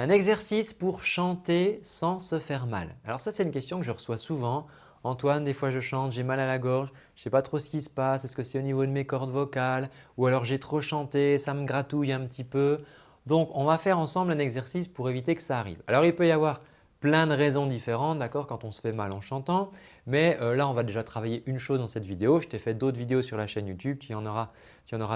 Un exercice pour chanter sans se faire mal. Alors ça, c'est une question que je reçois souvent. Antoine, des fois je chante, j'ai mal à la gorge, je ne sais pas trop ce qui se passe, est-ce que c'est au niveau de mes cordes vocales ou alors j'ai trop chanté, ça me gratouille un petit peu. Donc on va faire ensemble un exercice pour éviter que ça arrive. Alors il peut y avoir plein de raisons différentes d'accord quand on se fait mal en chantant. Mais euh, là, on va déjà travailler une chose dans cette vidéo. Je t'ai fait d'autres vidéos sur la chaîne YouTube. Tu en auras,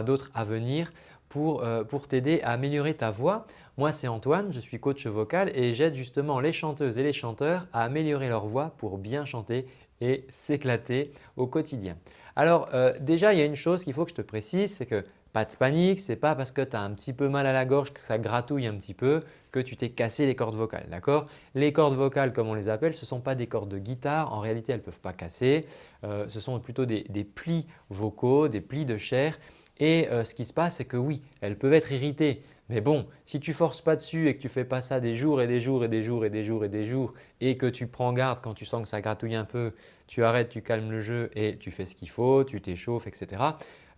d'autres à venir euh, pour t'aider à améliorer ta voix. Moi, c'est Antoine, je suis coach vocal et j'aide justement les chanteuses et les chanteurs à améliorer leur voix pour bien chanter et s'éclater au quotidien. Alors euh, déjà, il y a une chose qu'il faut que je te précise, c'est que pas de panique, ce n'est pas parce que tu as un petit peu mal à la gorge que ça gratouille un petit peu que tu t'es cassé les cordes vocales. Les cordes vocales comme on les appelle, ce ne sont pas des cordes de guitare. En réalité, elles ne peuvent pas casser. Euh, ce sont plutôt des, plis vocaux, des plis de chair. Et euh, ce qui se passe, c'est que oui, elles peuvent être irritées. Mais bon, si tu forces pas dessus et que tu fais pas ça des jours et des jours et des jours et des jours et des jours et que tu prends garde quand tu sens que ça gratouille un peu, tu arrêtes, tu calmes le jeu et tu fais ce qu'il faut, tu t'échauffes, etc.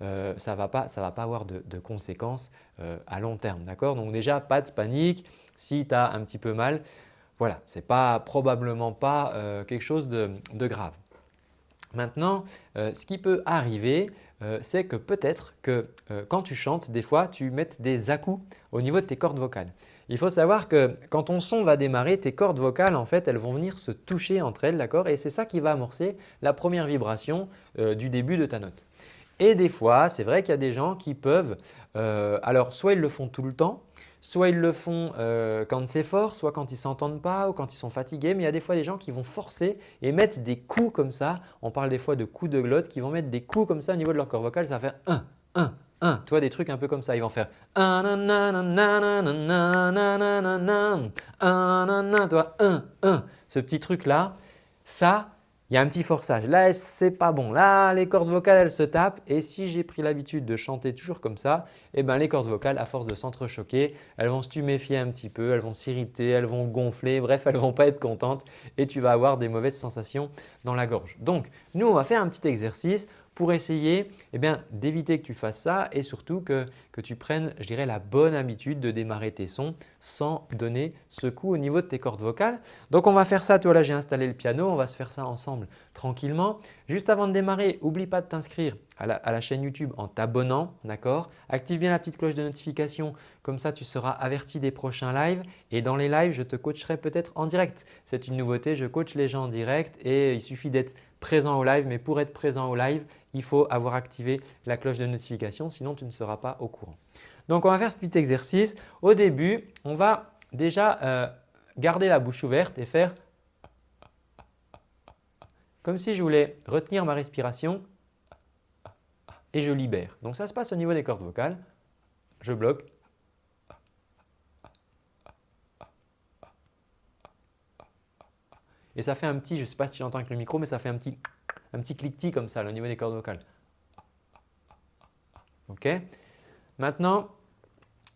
Euh, ça ne va, pas, avoir de, conséquences euh, à long terme. Donc déjà, pas de panique. Si tu as un petit peu mal, voilà, ce n'est probablement pas euh, quelque chose de, grave. Maintenant, ce qui peut arriver, c'est que peut-être que quand tu chantes, des fois, tu mettes des à-coups au niveau de tes cordes vocales. Il faut savoir que quand ton son va démarrer, tes cordes vocales, en fait, elles vont venir se toucher entre elles, d'accord? Et c'est ça qui va amorcer la première vibration du début de ta note. Et des fois, c'est vrai qu'il y a des gens qui peuvent, euh, alors soit ils le font tout le temps, soit ils le font euh, quand c'est fort, soit quand ils s'entendent pas ou quand ils sont fatigués. Mais il y a des fois des gens qui vont forcer et mettre des coups comme ça. On parle des fois de coups de glotte qui vont mettre des coups comme ça au niveau de leur corps vocal. Ça va faire 1, 1, 1. Tu vois des trucs un peu comme ça. Ils vont faire 1, 1, 1. Ce petit truc là, ça il y a un petit forçage. Là, c'est pas bon. Là, les cordes vocales, elles se tapent et si j'ai pris l'habitude de chanter toujours comme ça, eh ben, les cordes vocales, à force de s'entrechoquer, elles vont se tuméfier un petit peu, elles vont s'irriter, elles vont gonfler, bref, elles vont pas être contentes et tu vas avoir des mauvaises sensations dans la gorge. Donc, nous, on va faire un petit exercice pour essayer eh d'éviter que tu fasses ça et surtout que, tu prennes je dirais, la bonne habitude de démarrer tes sons sans donner ce coup au niveau de tes cordes vocales. Donc on va faire ça, toi là j'ai installé le piano, on va se faire ça ensemble tranquillement. Juste avant de démarrer, n'oublie pas de t'inscrire à, la, chaîne YouTube en t'abonnant, d'accord? Active bien la petite cloche de notification, comme ça tu seras averti des prochains lives et dans les lives je te coacherai peut-être en direct. C'est une nouveauté, je coach les gens en direct et il suffit d'être présent au live mais pour être présent au live, il faut avoir activé la cloche de notification sinon tu ne seras pas au courant. Donc on va faire ce petit exercice. Au début, on va déjà euh, garder la bouche ouverte et faire comme si je voulais retenir ma respiration et je libère. Donc ça se passe au niveau des cordes vocales. Je bloque. Et ça fait un petit, je ne sais pas si tu entends avec le micro, mais ça fait un petit un petit cliquetis comme ça au niveau des cordes vocales. Ok Maintenant,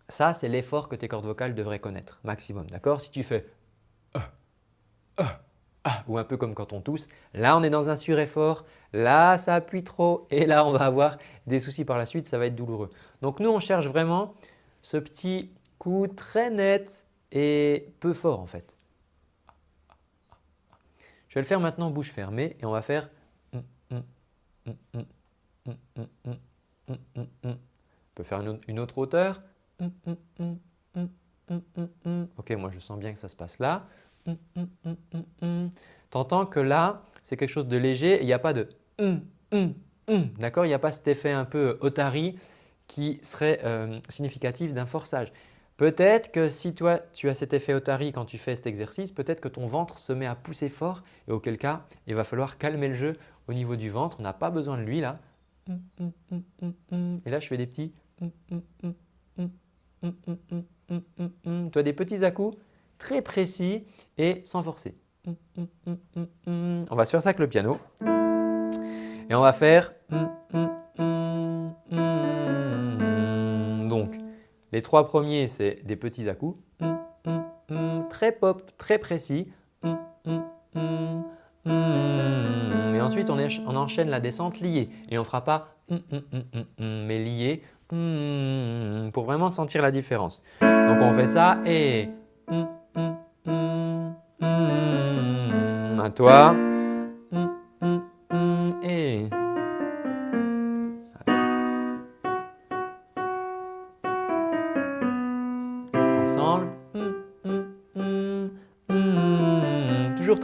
ça c'est l'effort que tes cordes vocales devraient connaître maximum. D'accord? Si tu fais ou un peu comme quand on tousse, là on est dans un sureffort, là ça appuie trop et là on va avoir des soucis par la suite, ça va être douloureux. Donc nous on cherche vraiment ce petit coup très net et peu fort en fait. Je vais le faire maintenant bouche fermée et on va faire on peut faire une autre hauteur. Ok, moi je sens bien que ça se passe là. Tu entends que là, c'est quelque chose de léger il n'y a pas de D'accord Il n'y a pas cet effet un peu otari qui serait significatif d'un forçage. Peut-être que si toi tu as cet effet otari quand tu fais cet exercice, peut-être que ton ventre se met à pousser fort et auquel cas il va falloir calmer le jeu au niveau du ventre. On n'a pas besoin de lui là. Et là je fais des petits tu as des petits à-coups très précis et sans forcer. On va se faire ça avec le piano et on va faire Les trois premiers, c'est des petits à-coups, très pop, très précis. Et ensuite, on, enchaîne la descente liée et on ne fera pas mais lié pour vraiment sentir la différence. Donc on fait ça et À toi.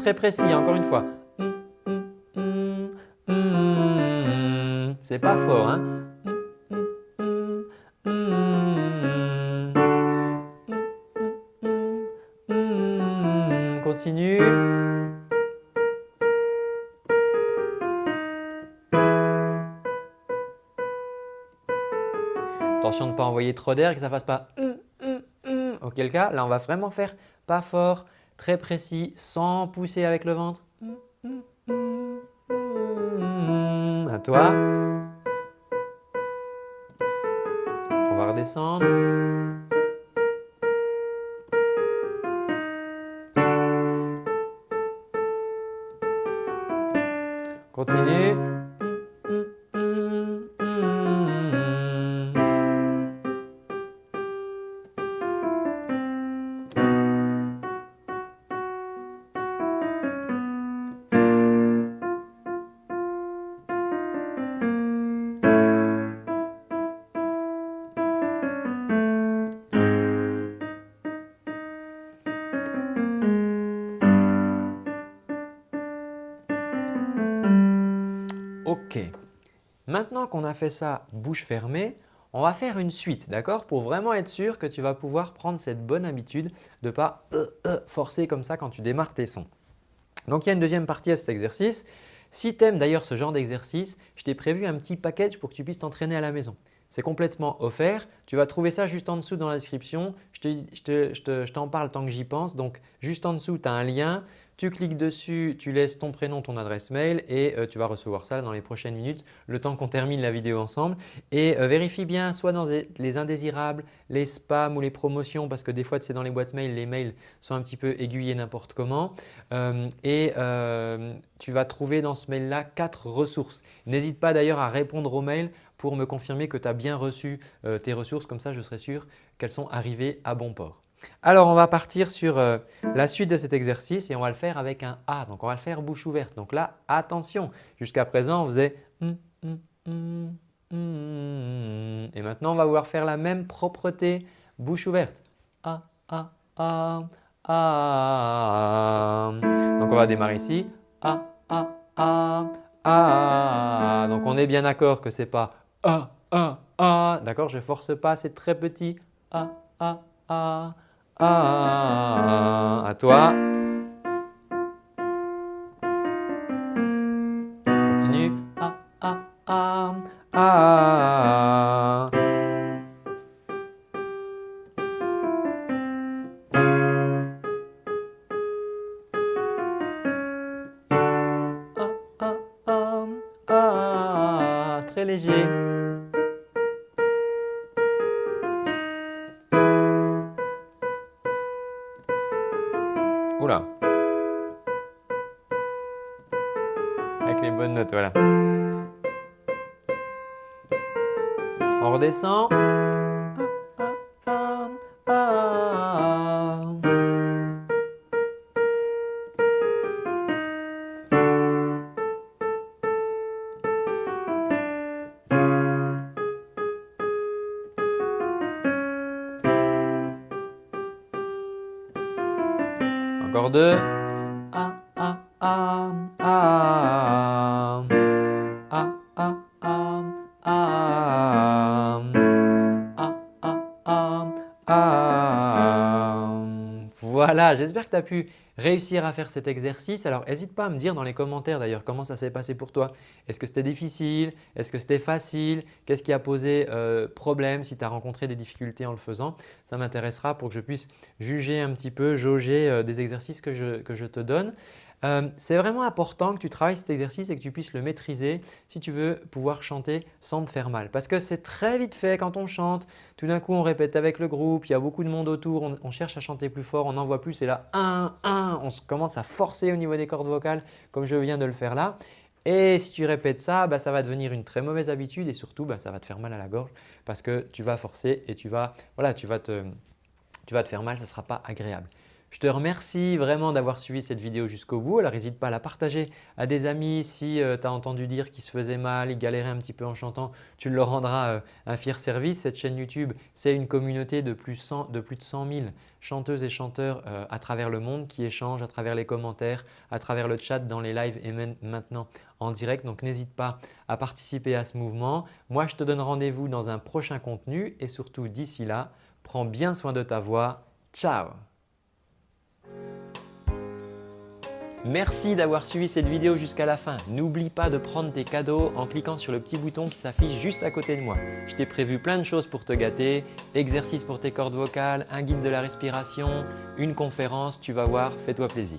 Très précis, encore une fois. C'est pas fort. Hein Continue. Attention de ne pas envoyer trop d'air que ça fasse pas Auquel cas, là on va vraiment faire pas fort, très précis, sans pousser avec le ventre. À toi. On va redescendre. Continue. Maintenant qu'on a fait ça bouche fermée, on va faire une suite, d'accord? Pour vraiment être sûr que tu vas pouvoir prendre cette bonne habitude de ne pas euh, euh, forcer comme ça quand tu démarres tes sons. Donc il y a une deuxième partie à cet exercice. Si tu aimes d'ailleurs ce genre d'exercice, je t'ai prévu un petit package pour que tu puisses t'entraîner à la maison. C'est complètement offert. Tu vas trouver ça juste en dessous dans la description. Je t'en parle tant que j'y pense. Donc juste en dessous, tu as un lien. Tu cliques dessus, tu laisses ton prénom, ton adresse mail et euh, tu vas recevoir ça dans les prochaines minutes, le temps qu'on termine la vidéo ensemble. Et euh, vérifie bien soit dans les indésirables, les spams ou les promotions parce que des fois, c'est dans les boîtes mail, les mails sont un petit peu aiguillés n'importe comment. Euh, et tu vas trouver dans ce mail-là quatre ressources. N'hésite pas d'ailleurs à répondre aux mails pour me confirmer que tu as bien reçu tes ressources. Comme ça, je serai sûr qu'elles sont arrivées à bon port. Alors, on va partir sur euh, la suite de cet exercice et on va le faire avec un A. Donc, on va le faire bouche ouverte. Donc là, attention, jusqu'à présent, on faisait et maintenant, on va vouloir faire la même propreté bouche ouverte. Donc, on va démarrer ici. Donc, on est bien d'accord que ce n'est pas. D'accord Je ne force pas, c'est très petit. Ah, à toi. Continue. Ah, ah, ah, ah. Avec les bonnes notes, voilà. On redescend. A-a-a, a-a-a A-a-a, a-a-a Voilà, j'espère que tu as pu réussir à faire cet exercice. Alors n'hésite pas à me dire dans les commentaires d'ailleurs comment ça s'est passé pour toi. Est-ce que c'était difficile? Est-ce que c'était facile? Qu'est-ce qui a posé euh, problème si tu as rencontré des difficultés en le faisant? Ça m'intéressera pour que je puisse juger un petit peu, jauger euh, des exercices que je te donne. Euh, c'est vraiment important que tu travailles cet exercice et que tu puisses le maîtriser si tu veux pouvoir chanter sans te faire mal. Parce que c'est très vite fait quand on chante, tout d'un coup on répète avec le groupe, il y a beaucoup de monde autour, on, cherche à chanter plus fort, on n'en voit plus et là 1, 1, on commence à forcer au niveau des cordes vocales comme je viens de le faire là. Et si tu répètes ça, bah, ça va devenir une très mauvaise habitude et surtout bah, ça va te faire mal à la gorge parce que tu vas forcer et tu vas, voilà, tu vas te, tu vas te faire mal, ça ne sera pas agréable. Je te remercie vraiment d'avoir suivi cette vidéo jusqu'au bout. Alors n'hésite pas à la partager à des amis. Si euh, tu as entendu dire qu'ils se faisaient mal, ils galéraient un petit peu en chantant, tu leur rendras euh, un fier service. Cette chaîne YouTube, c'est une communauté de plus, de plus de 100 000 chanteuses et chanteurs euh, à travers le monde qui échangent à travers les commentaires, à travers le chat, dans les lives et maintenant en direct. Donc n'hésite pas à participer à ce mouvement. Moi, je te donne rendez-vous dans un prochain contenu et surtout d'ici là, prends bien soin de ta voix. Ciao Merci d'avoir suivi cette vidéo jusqu'à la fin. N'oublie pas de prendre tes cadeaux en cliquant sur le petit bouton qui s'affiche juste à côté de moi. Je t'ai prévu plein de choses pour te gâter, exercices pour tes cordes vocales, un guide de la respiration, une conférence, tu vas voir, fais-toi plaisir.